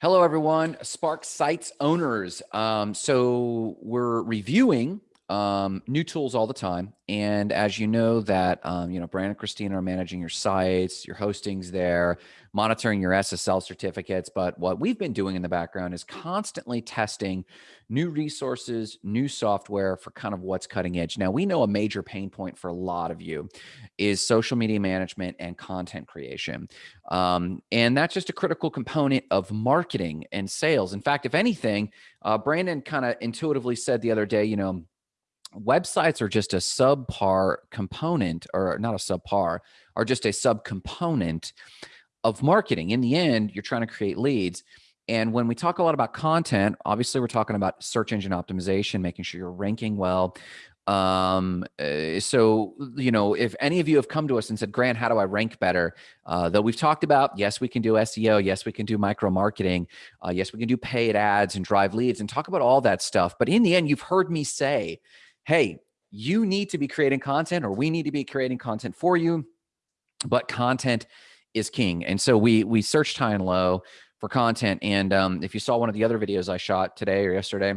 Hello, everyone. Spark Sites owners. Um, so we're reviewing um, new tools all the time. And as you know that, um, you know, Brandon and Christina are managing your sites, your hostings there, monitoring your SSL certificates. But what we've been doing in the background is constantly testing new resources, new software for kind of what's cutting edge. Now, we know a major pain point for a lot of you is social media management and content creation. Um, and that's just a critical component of marketing and sales. In fact, if anything, uh, Brandon kind of intuitively said the other day, you know, websites are just a subpar component or not a subpar are just a subcomponent of marketing. In the end you're trying to create leads. And when we talk a lot about content obviously we're talking about search engine optimization making sure you're ranking well. Um uh, so you know if any of you have come to us and said grant how do i rank better? Uh, though we've talked about yes we can do seo yes we can do micro marketing uh, yes we can do paid ads and drive leads and talk about all that stuff. But in the end you've heard me say hey, you need to be creating content or we need to be creating content for you, but content is king. And so we we searched high and low for content. And um, if you saw one of the other videos I shot today or yesterday,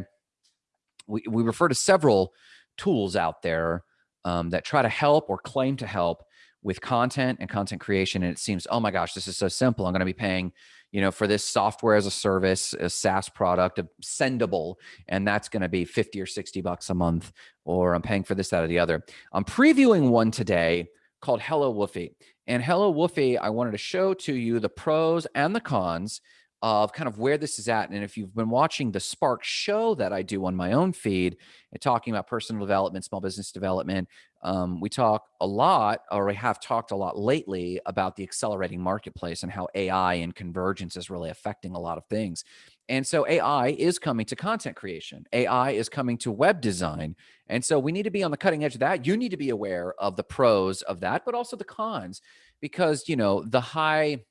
we, we refer to several tools out there um, that try to help or claim to help with content and content creation. And it seems, oh my gosh, this is so simple. I'm going to be paying you know, for this software as a service, a SaaS product, a Sendible, and that's going to be 50 or 60 bucks a month, or I'm paying for this, that, or the other. I'm previewing one today called Hello Woofy. And Hello Woofy, I wanted to show to you the pros and the cons of kind of where this is at. And if you've been watching the Spark show that I do on my own feed, and talking about personal development, small business development, um, we talk a lot, or we have talked a lot lately about the accelerating marketplace and how AI and convergence is really affecting a lot of things. And so AI is coming to content creation. AI is coming to web design. And so we need to be on the cutting edge of that. You need to be aware of the pros of that, but also the cons, because, you know, the high,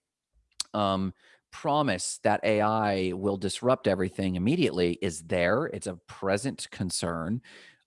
um, promise that AI will disrupt everything immediately is there. It's a present concern,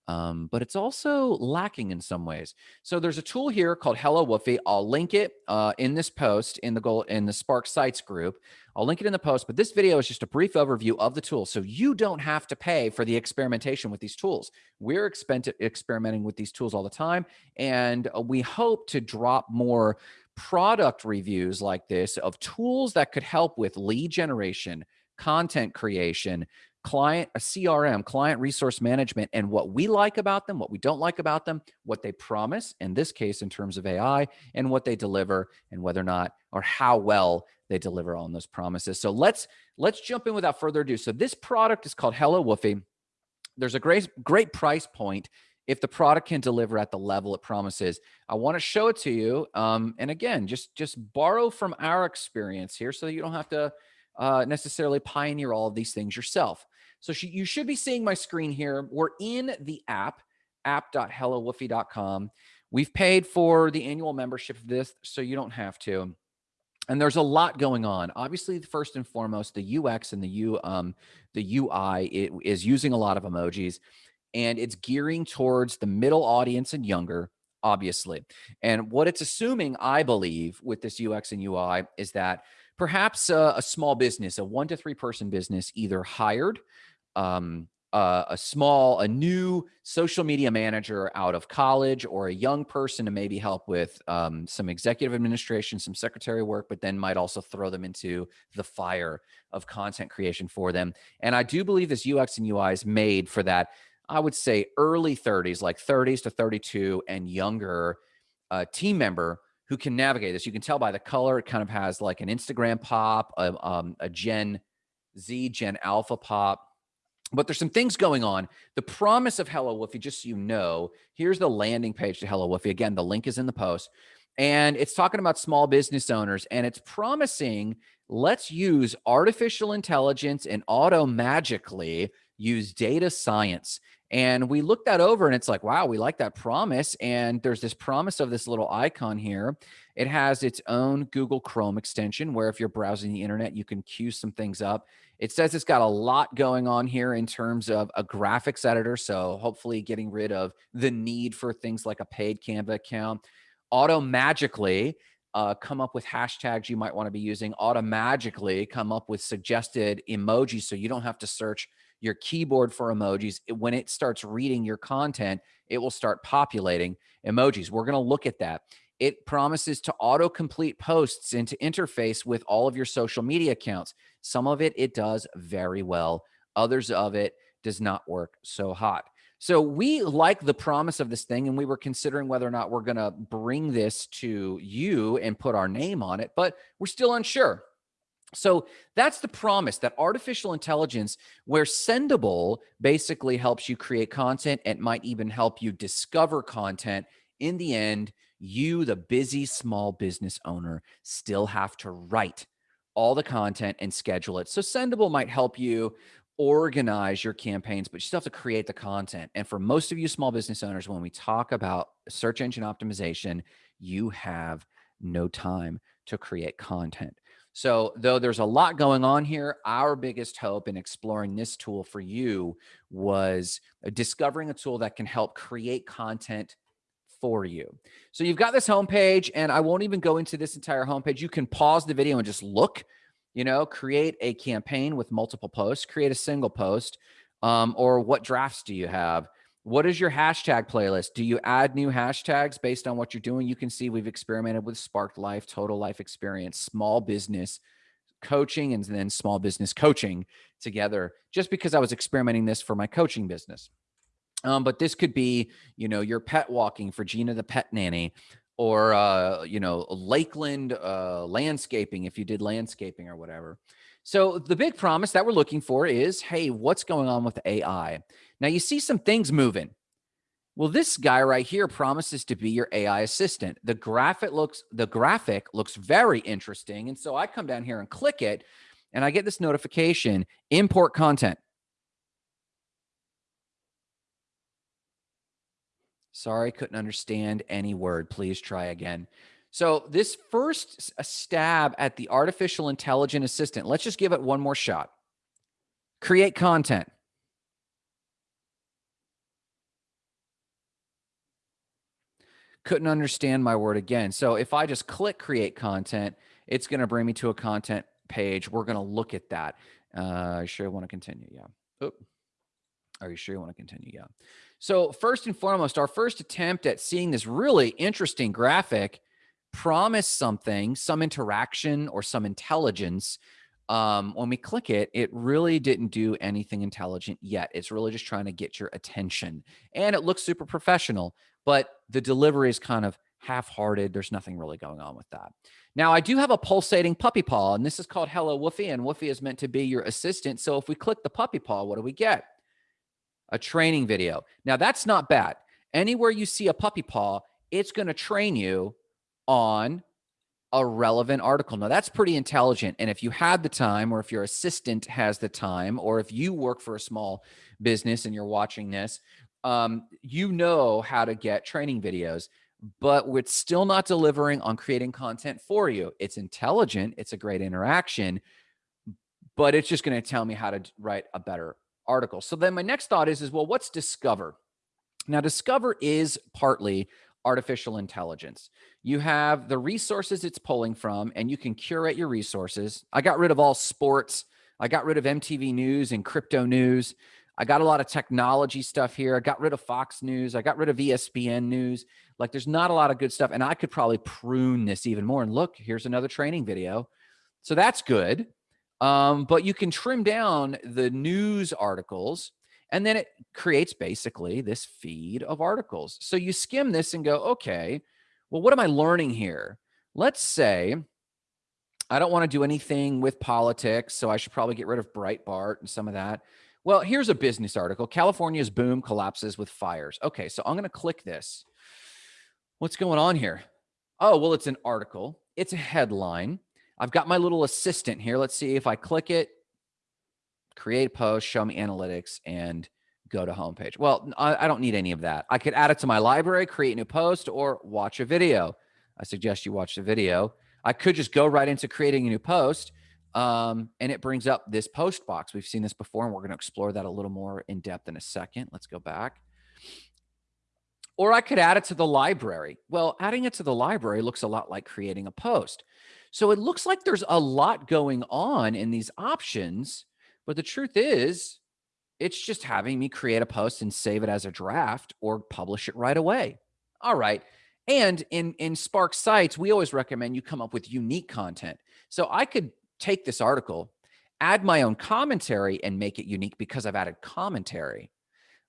um, but it's also lacking in some ways. So there's a tool here called Hello Woofy. I'll link it uh, in this post in the goal in the Spark Sites group. I'll link it in the post, but this video is just a brief overview of the tool. So you don't have to pay for the experimentation with these tools. We're experimenting with these tools all the time, and we hope to drop more product reviews like this of tools that could help with lead generation, content creation, client uh, a CRM, client resource management, and what we like about them, what we don't like about them, what they promise, in this case, in terms of AI, and what they deliver, and whether or not or how well they deliver on those promises. So let's let's jump in without further ado. So this product is called Hello Woofy. There's a great great price point if the product can deliver at the level it promises. I want to show it to you. Um, and again, just just borrow from our experience here so that you don't have to uh, necessarily pioneer all of these things yourself. So you should be seeing my screen here. We're in the app, app.hellowoofy.com. We've paid for the annual membership of this, so you don't have to. And there's a lot going on. Obviously, first and foremost, the UX and the U, um, the UI it is using a lot of emojis and it's gearing towards the middle audience and younger obviously and what it's assuming i believe with this ux and ui is that perhaps a, a small business a one to three person business either hired um, uh, a small, a new social media manager out of college or a young person to maybe help with um, some executive administration, some secretary work, but then might also throw them into the fire of content creation for them. And I do believe this UX and UI is made for that I would say early 30s, like 30s to 32 and younger uh, team member who can navigate this. You can tell by the color, it kind of has like an Instagram pop, a, um, a Gen Z, Gen Alpha pop. But there's some things going on. The promise of Hello Woofy, just so you know, here's the landing page to Hello Woofy. Again, the link is in the post. And it's talking about small business owners and it's promising let's use artificial intelligence and auto magically use data science. And we looked that over and it's like, wow, we like that promise. And there's this promise of this little icon here. It has its own Google Chrome extension where if you're browsing the internet, you can queue some things up. It says it's got a lot going on here in terms of a graphics editor. So hopefully getting rid of the need for things like a paid Canva account. Auto magically uh, come up with hashtags you might want to be using, automatically come up with suggested emojis so you don't have to search your keyboard for emojis. When it starts reading your content, it will start populating emojis. We're going to look at that. It promises to auto complete posts and to interface with all of your social media accounts. Some of it, it does very well. Others of it does not work so hot. So we like the promise of this thing, and we were considering whether or not we're going to bring this to you and put our name on it, but we're still unsure. So that's the promise that artificial intelligence, where Sendible basically helps you create content and might even help you discover content. In the end, you, the busy small business owner, still have to write all the content and schedule it. So Sendible might help you organize your campaigns, but you still have to create the content. And for most of you small business owners, when we talk about search engine optimization, you have no time to create content. So, though there's a lot going on here, our biggest hope in exploring this tool for you was uh, discovering a tool that can help create content for you. So, you've got this homepage, and I won't even go into this entire homepage. You can pause the video and just look you know, create a campaign with multiple posts, create a single post, um, or what drafts do you have? What is your hashtag playlist? Do you add new hashtags based on what you're doing? You can see we've experimented with Sparked Life, Total Life Experience, small business coaching, and then small business coaching together, just because I was experimenting this for my coaching business. Um, but this could be, you know, your pet walking for Gina the pet nanny or uh, you know lakeland uh, landscaping if you did landscaping or whatever so the big promise that we're looking for is hey what's going on with ai now you see some things moving well this guy right here promises to be your ai assistant the graphic looks the graphic looks very interesting and so i come down here and click it and i get this notification import content Sorry, couldn't understand any word. Please try again. So this first stab at the artificial intelligent assistant, let's just give it one more shot. Create content. Couldn't understand my word again. So if I just click create content, it's going to bring me to a content page. We're going to look at that. Uh, sure want to continue? Yeah. Oop. Are you sure you want to continue? Yeah. So first and foremost, our first attempt at seeing this really interesting graphic promise something, some interaction or some intelligence. Um, when we click it, it really didn't do anything intelligent yet. It's really just trying to get your attention. And it looks super professional, but the delivery is kind of half-hearted. There's nothing really going on with that. Now, I do have a pulsating puppy paw, and this is called Hello Woofy, and Woofy is meant to be your assistant. So if we click the puppy paw, what do we get? a training video. Now, that's not bad. Anywhere you see a puppy paw, it's going to train you on a relevant article. Now, that's pretty intelligent. And if you had the time, or if your assistant has the time, or if you work for a small business and you're watching this, um, you know how to get training videos, but it's still not delivering on creating content for you. It's intelligent, it's a great interaction, but it's just going to tell me how to write a better article. So then my next thought is, is well, what's Discover? Now, Discover is partly artificial intelligence. You have the resources it's pulling from, and you can curate your resources. I got rid of all sports. I got rid of MTV News and crypto news. I got a lot of technology stuff here. I got rid of Fox News. I got rid of ESPN News. Like there's not a lot of good stuff. And I could probably prune this even more. And look, here's another training video. So that's good. Um, but you can trim down the news articles and then it creates basically this feed of articles. So you skim this and go, okay, well, what am I learning here? Let's say I don't want to do anything with politics, so I should probably get rid of Breitbart and some of that. Well, here's a business article. California's boom collapses with fires. Okay, so I'm going to click this. What's going on here? Oh, well, it's an article. It's a headline. I've got my little assistant here. Let's see if I click it, create a post, show me analytics, and go to homepage. Well, I, I, don't need any of that. I could add it to my library, create a new post, or watch a video. I suggest you watch the video. I could just go right into creating a new post, um, and it brings up this post box. We've seen this before, and we're going to explore that a little more in depth in a second. Let's go back. Or I could add it to the library. Well, adding it to the library looks a lot like creating a post. So it looks like there's a lot going on in these options, but the truth is it's just having me create a post and save it as a draft or publish it right away. All right. And in, in Spark Sites, we always recommend you come up with unique content. So I could take this article, add my own commentary and make it unique because I've added commentary.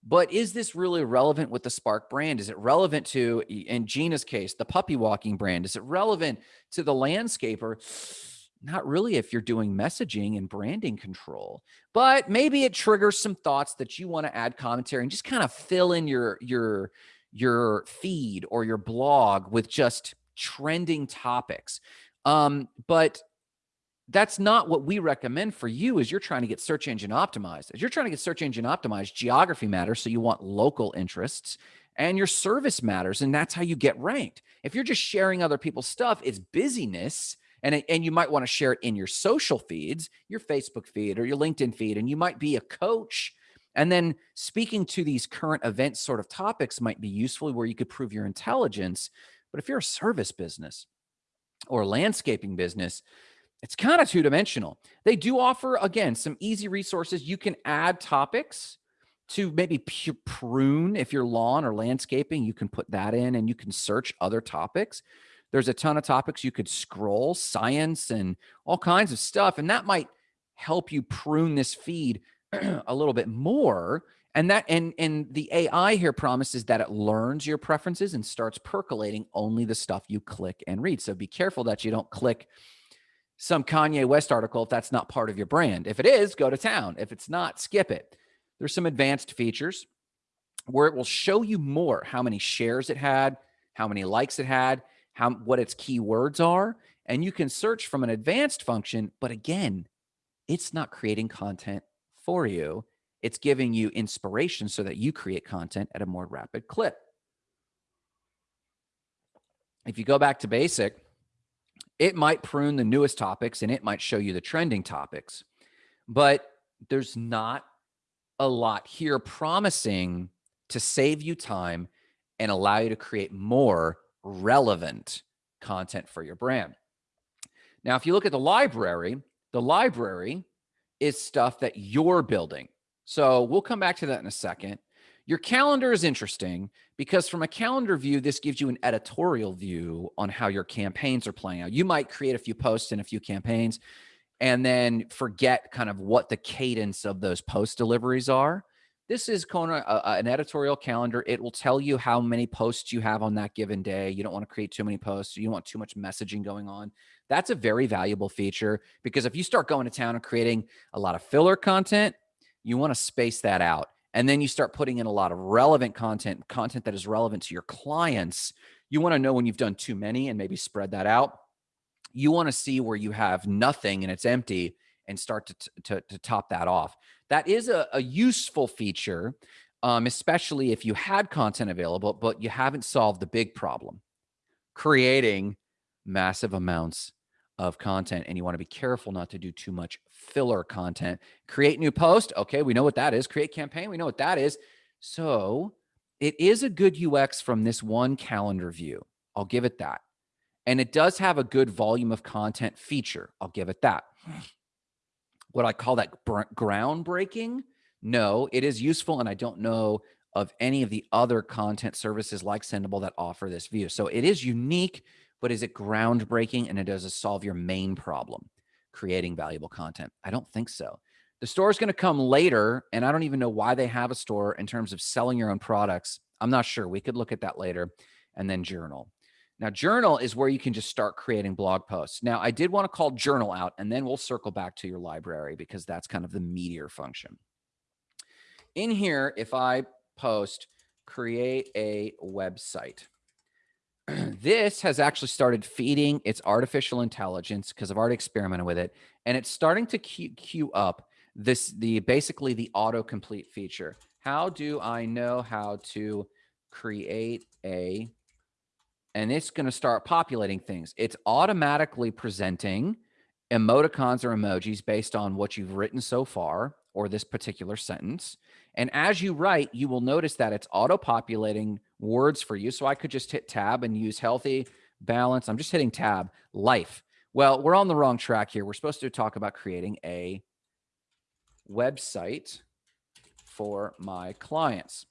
But is this really relevant with the Spark brand? Is it relevant to, in Gina's case, the puppy walking brand? Is it relevant to the landscaper? Not really if you're doing messaging and branding control, but maybe it triggers some thoughts that you want to add commentary and just kind of fill in your your your feed or your blog with just trending topics. Um, but that's not what we recommend for you as you're trying to get search engine optimized. As you're trying to get search engine optimized, geography matters. So you want local interests and your service matters. And that's how you get ranked. If you're just sharing other people's stuff, it's busyness. And, and you might want to share it in your social feeds, your Facebook feed or your LinkedIn feed. And you might be a coach. And then speaking to these current event sort of topics might be useful where you could prove your intelligence. But if you're a service business or a landscaping business, it's kind of two dimensional. They do offer, again, some easy resources. You can add topics to maybe prune if you're lawn or landscaping, you can put that in and you can search other topics. There's a ton of topics you could scroll, science and all kinds of stuff. And that might help you prune this feed a little bit more. And that and and the AI here promises that it learns your preferences and starts percolating only the stuff you click and read. So be careful that you don't click some Kanye West article if that's not part of your brand. If it is, go to town. If it's not, skip it. There's some advanced features where it will show you more how many shares it had, how many likes it had, how what its keywords are, and you can search from an advanced function, but again, it's not creating content for you. It's giving you inspiration so that you create content at a more rapid clip. If you go back to basic, it might prune the newest topics and it might show you the trending topics, but there's not a lot here promising to save you time and allow you to create more relevant content for your brand. Now, if you look at the library, the library is stuff that you're building. So we'll come back to that in a second. Your calendar is interesting because from a calendar view, this gives you an editorial view on how your campaigns are playing out. You might create a few posts and a few campaigns and then forget kind of what the cadence of those post deliveries are. This is of a, an editorial calendar. It will tell you how many posts you have on that given day. You don't want to create too many posts. You don't want too much messaging going on. That's a very valuable feature because if you start going to town and creating a lot of filler content, you want to space that out and then you start putting in a lot of relevant content, content that is relevant to your clients, you want to know when you've done too many and maybe spread that out. You want to see where you have nothing and it's empty and start to, to, to top that off. That is a, a useful feature, um, especially if you had content available, but you haven't solved the big problem, creating massive amounts of content and you want to be careful not to do too much filler content. Create new post. Okay, we know what that is. Create campaign. We know what that is. So it is a good UX from this one calendar view. I'll give it that. And it does have a good volume of content feature. I'll give it that. Would I call that groundbreaking? No, it is useful. And I don't know of any of the other content services like Sendible that offer this view. So it is unique but is it groundbreaking and it does it solve your main problem, creating valuable content? I don't think so. The store is going to come later, and I don't even know why they have a store in terms of selling your own products. I'm not sure. We could look at that later. And then journal. Now, journal is where you can just start creating blog posts. Now, I did want to call journal out, and then we'll circle back to your library because that's kind of the meteor function. In here, if I post create a website, this has actually started feeding its artificial intelligence because I've already experimented with it, and it's starting to queue, queue up this the basically the autocomplete feature. How do I know how to create a and it's going to start populating things. It's automatically presenting emoticons or emojis based on what you've written so far or this particular sentence. And as you write, you will notice that it's auto populating words for you. So I could just hit tab and use healthy, balance. I'm just hitting tab, life. Well, we're on the wrong track here. We're supposed to talk about creating a website for my clients.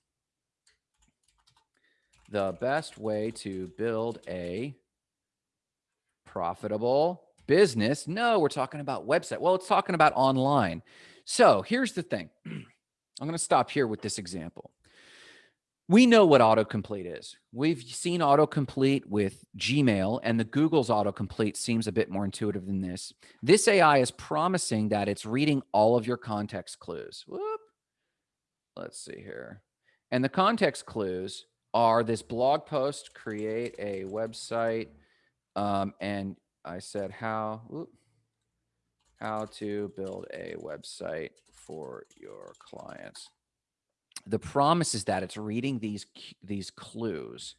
The best way to build a profitable business. No, we're talking about website. Well, it's talking about online. So here's the thing. I'm going to stop here with this example. We know what autocomplete is. We've seen autocomplete with Gmail and the Google's autocomplete seems a bit more intuitive than this. This AI is promising that it's reading all of your context clues. Whoop. Let's see here. And the context clues are this blog post, create a website, um, and I said how, whoop, how to build a website for your clients. The promise is that it's reading these these clues.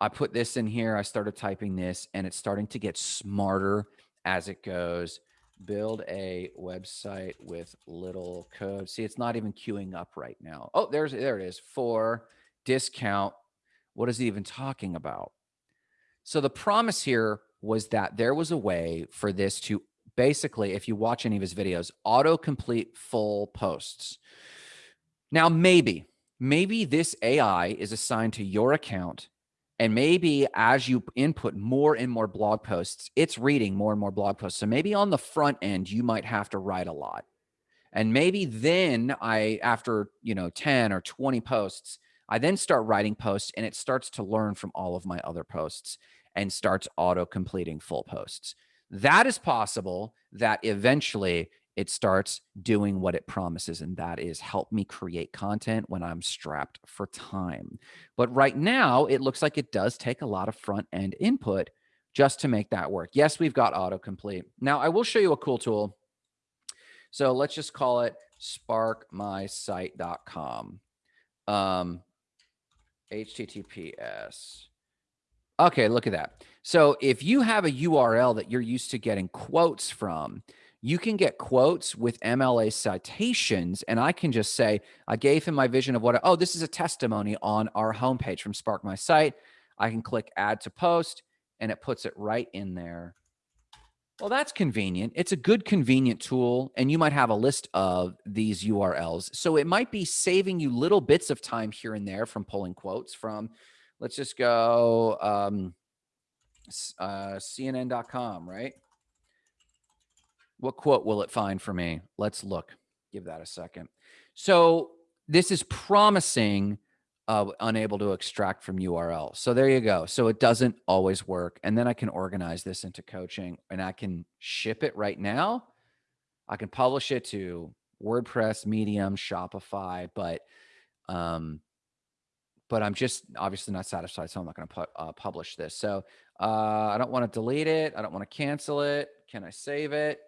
I put this in here. I started typing this and it's starting to get smarter as it goes. Build a website with little code. See, it's not even queuing up right now. Oh, there's there it is for discount. What is he even talking about? So the promise here was that there was a way for this to basically, if you watch any of his videos, auto-complete full posts. Now, maybe, maybe this AI is assigned to your account and maybe as you input more and more blog posts, it's reading more and more blog posts. So maybe on the front end, you might have to write a lot. And maybe then I, after, you know, 10 or 20 posts, I then start writing posts and it starts to learn from all of my other posts and starts auto completing full posts. That is possible that eventually it starts doing what it promises, and that is help me create content when I'm strapped for time. But right now, it looks like it does take a lot of front end input just to make that work. Yes, we've got autocomplete. Now, I will show you a cool tool. So let's just call it sparkmysite.com. Um, HTTPS Okay, look at that. So if you have a URL that you're used to getting quotes from, you can get quotes with MLA citations. And I can just say, I gave him my vision of what, oh, this is a testimony on our homepage from Spark My Site. I can click add to post and it puts it right in there. Well, that's convenient. It's a good, convenient tool. And you might have a list of these URLs. So it might be saving you little bits of time here and there from pulling quotes from let's just go um, uh, CNN.com, right? What quote will it find for me? Let's look. Give that a second. So this is promising uh, unable to extract from URL. So there you go. So it doesn't always work. And then I can organize this into coaching and I can ship it right now. I can publish it to WordPress, Medium, Shopify, but um, but I'm just obviously not satisfied. So I'm not going to pu uh, publish this. So uh, I don't want to delete it. I don't want to cancel it. Can I save it?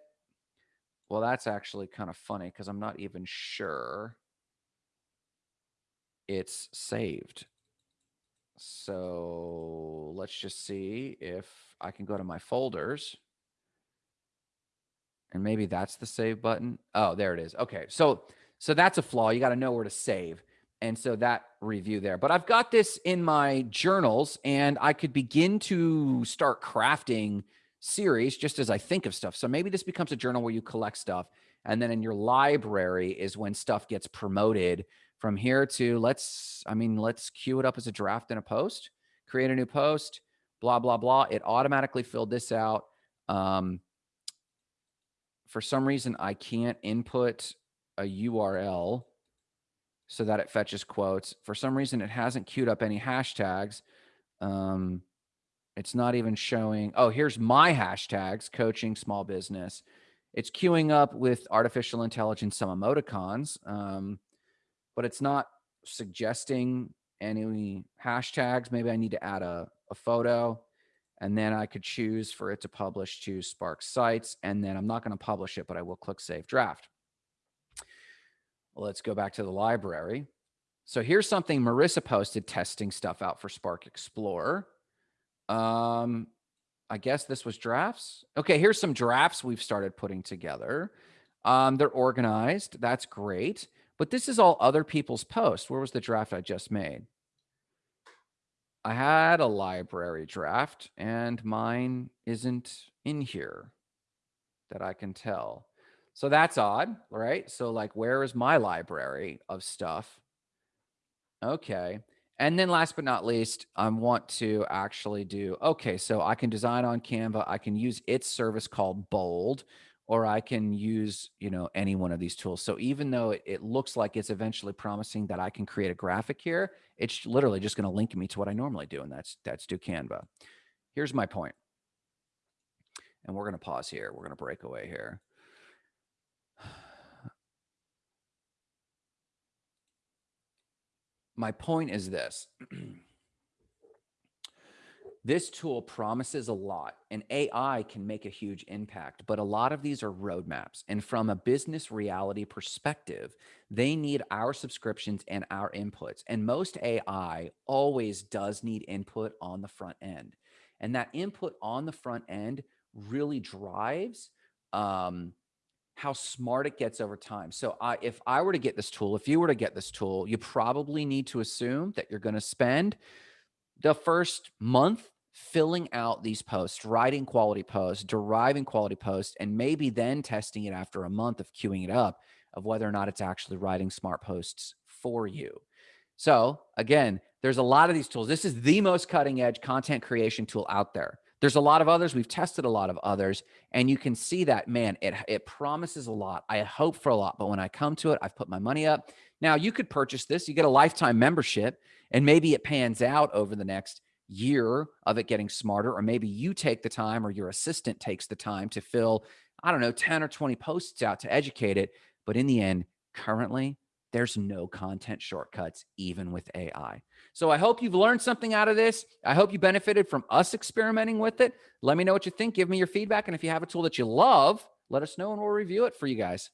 Well, that's actually kind of funny because I'm not even sure it's saved. So let's just see if I can go to my folders. And maybe that's the save button. Oh, there it is. Okay. So so that's a flaw. You got to know where to save. And so that review there. But I've got this in my journals and I could begin to start crafting series just as I think of stuff. So maybe this becomes a journal where you collect stuff. And then in your library is when stuff gets promoted from here to let's, I mean, let's queue it up as a draft and a post, create a new post, blah, blah, blah. It automatically filled this out. Um, for some reason, I can't input a URL so that it fetches quotes. For some reason, it hasn't queued up any hashtags. Um, it's not even showing. Oh, here's my hashtags, coaching, small business. It's queuing up with artificial intelligence, some emoticons, um, but it's not suggesting any hashtags. Maybe I need to add a, a photo and then I could choose for it to publish to Spark Sites. And then I'm not going to publish it, but I will click Save Draft. Let's go back to the library. So here's something Marissa posted testing stuff out for Spark Explorer. Um, I guess this was drafts. Okay, here's some drafts we've started putting together. Um, they're organized. That's great. But this is all other people's posts. Where was the draft I just made? I had a library draft and mine isn't in here that I can tell. So that's odd, right? So like, where is my library of stuff? Okay. And then last but not least, I want to actually do, okay, so I can design on Canva. I can use its service called Bold, or I can use, you know, any one of these tools. So even though it, it looks like it's eventually promising that I can create a graphic here, it's literally just going to link me to what I normally do. And that's, that's do Canva. Here's my point. And we're going to pause here. We're going to break away here. My point is this. this tool promises a lot and AI can make a huge impact, but a lot of these are roadmaps. And from a business reality perspective, they need our subscriptions and our inputs. And most AI always does need input on the front end. And that input on the front end really drives um, how smart it gets over time. So I, if I were to get this tool, if you were to get this tool, you probably need to assume that you're going to spend the first month filling out these posts, writing quality posts, deriving quality posts, and maybe then testing it after a month of queuing it up of whether or not it's actually writing smart posts for you. So again, there's a lot of these tools. This is the most cutting edge content creation tool out there. There's a lot of others. We've tested a lot of others, and you can see that, man, it, it promises a lot. I hope for a lot, but when I come to it, I've put my money up. Now, you could purchase this. You get a lifetime membership, and maybe it pans out over the next year of it getting smarter, or maybe you take the time or your assistant takes the time to fill, I don't know, 10 or 20 posts out to educate it. But in the end, currently, there's no content shortcuts, even with AI. So I hope you've learned something out of this. I hope you benefited from us experimenting with it. Let me know what you think. Give me your feedback. And if you have a tool that you love, let us know and we'll review it for you guys.